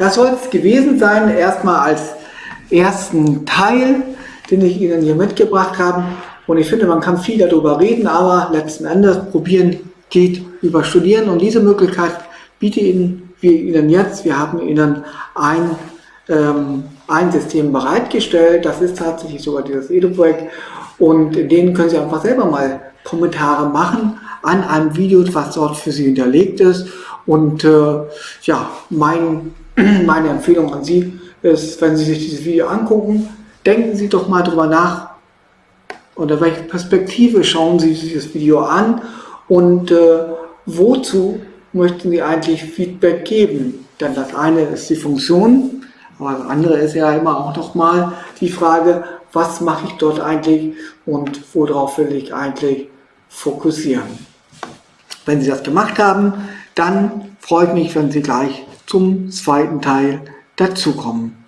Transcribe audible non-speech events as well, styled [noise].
das soll es gewesen sein, erstmal als ersten Teil, den ich Ihnen hier mitgebracht habe. Und ich finde, man kann viel darüber reden, aber letzten Endes probieren geht über Studieren. Und diese Möglichkeit biete Ihnen, wir Ihnen jetzt. Wir haben Ihnen ein, ähm, ein System bereitgestellt. Das ist tatsächlich sogar dieses Edu-Projekt. Und in denen können Sie einfach selber mal Kommentare machen an einem Video, was dort für Sie hinterlegt ist. Und äh, ja, mein, [clears throat] meine Empfehlung an Sie ist, wenn Sie sich dieses Video angucken, denken Sie doch mal drüber nach, unter welcher Perspektive schauen Sie sich das Video an und äh, wozu möchten Sie eigentlich Feedback geben? Denn das eine ist die Funktion, aber das andere ist ja immer auch noch mal die Frage, was mache ich dort eigentlich und worauf will ich eigentlich fokussieren. Wenn Sie das gemacht haben, dann freue ich mich, wenn Sie gleich zum zweiten Teil dazukommen.